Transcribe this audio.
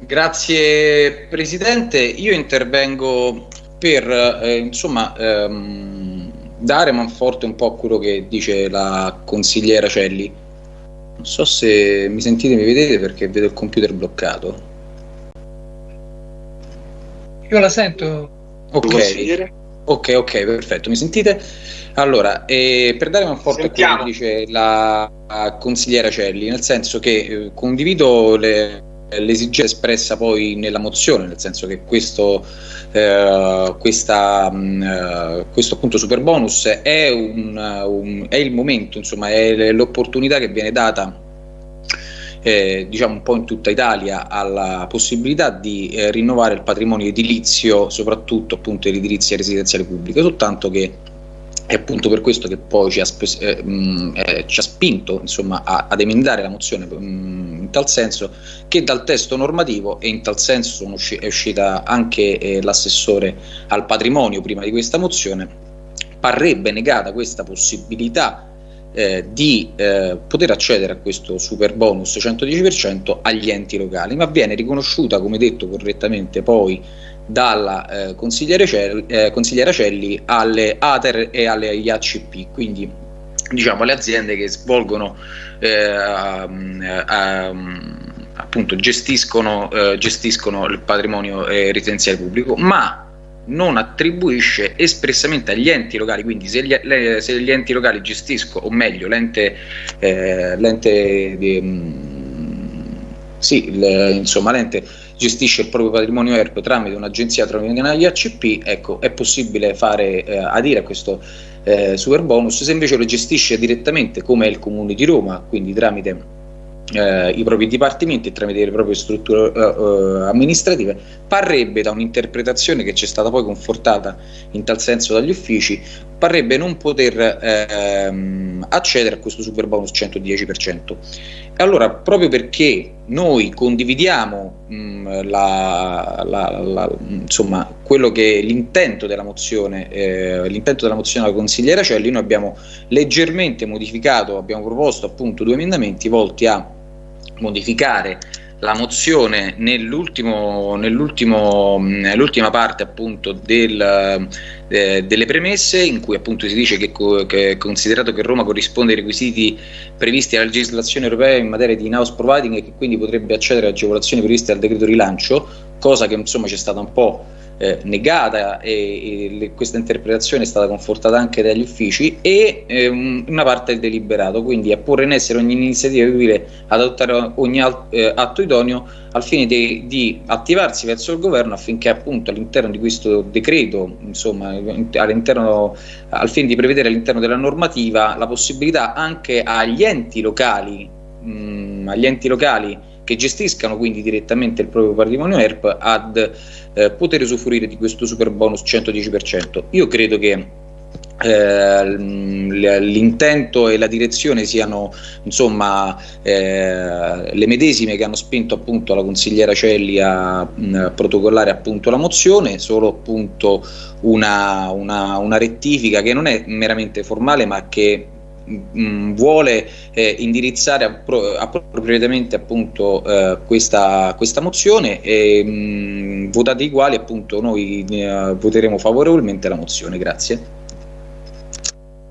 Grazie Presidente, io intervengo per eh, insomma ehm, dare manforte un po' a quello che dice la consigliera Celli. Non so se mi sentite, mi vedete perché vedo il computer bloccato. Io la sento. Ok, ok, ok, perfetto, mi sentite? Allora, eh, per dare manforte a quello che dice la, la consigliera Celli, nel senso che eh, condivido le l'esigenza espressa poi nella mozione, nel senso che questo, eh, questa, mh, eh, questo appunto super bonus è, un, un, è il momento, insomma, è l'opportunità che viene data eh, diciamo un po' in tutta Italia alla possibilità di eh, rinnovare il patrimonio edilizio, soprattutto appunto l'edilizia residenziale pubblica, soltanto che è appunto per questo che poi ci ha, eh, mh, eh, ci ha spinto insomma, a, ad emendare la mozione mh, in tal senso che dal testo normativo e in tal senso usci è uscita anche eh, l'assessore al patrimonio prima di questa mozione parrebbe negata questa possibilità eh, di eh, poter accedere a questo super bonus 110% agli enti locali ma viene riconosciuta come detto correttamente poi dalla eh, consigliere Celli, eh, consigliera Celli alle ATER e alle IACP, quindi diciamo alle aziende che svolgono eh, appunto gestiscono, eh, gestiscono, il patrimonio eh, residenziale pubblico, ma non attribuisce espressamente agli enti locali, quindi se gli, le, se gli enti locali gestiscono, o meglio l'ente, eh, l'ente sì, le, insomma l'ente gestisce il proprio patrimonio ERP tramite un'agenzia tramite IACP, ecco, è possibile fare eh, adire a questo eh, super bonus, se invece lo gestisce direttamente come il Comune di Roma, quindi tramite eh, i propri dipartimenti e tramite le proprie strutture eh, amministrative, parrebbe da un'interpretazione che ci è stata poi confortata in tal senso dagli uffici, parrebbe non poter ehm, accedere a questo super bonus 110%. E allora, proprio perché noi condividiamo mh, la, la, la, insomma, quello che l'intento della mozione, eh, l'intento della mozione della consigliera Celli, noi abbiamo leggermente modificato, abbiamo proposto appunto due emendamenti volti a modificare la mozione nell'ultima nell parte appunto del, eh, delle premesse in cui appunto si dice che, che considerato che Roma corrisponde ai requisiti previsti dalla legislazione europea in materia di in-house providing e che quindi potrebbe accedere a agevolazioni previste dal decreto rilancio, cosa che insomma c'è stata un po' eh, negata e, e le, questa interpretazione è stata confortata anche dagli uffici e eh, una parte del deliberato, quindi a porre in essere ogni iniziativa utile ad adottare ogni eh, atto idoneo al fine di, di, attivarsi verso il governo affinché appunto all'interno di questo decreto, insomma, al fine di prevedere all'interno della normativa la possibilità anche agli enti locali, mh, agli enti locali che gestiscano quindi direttamente il proprio patrimonio ERP ad eh, poter usufruire di questo super bonus 110%. Io credo che eh, l'intento e la direzione siano insomma eh, le medesime che hanno spinto appunto la consigliera Celli a mh, protocollare appunto la mozione, solo appunto una, una, una rettifica che non è meramente formale ma che mh, vuole eh, indirizzare appro appropriatamente appunto eh, questa, questa, mozione e mh, votati i quali appunto noi eh, voteremo favorevolmente la mozione. Grazie.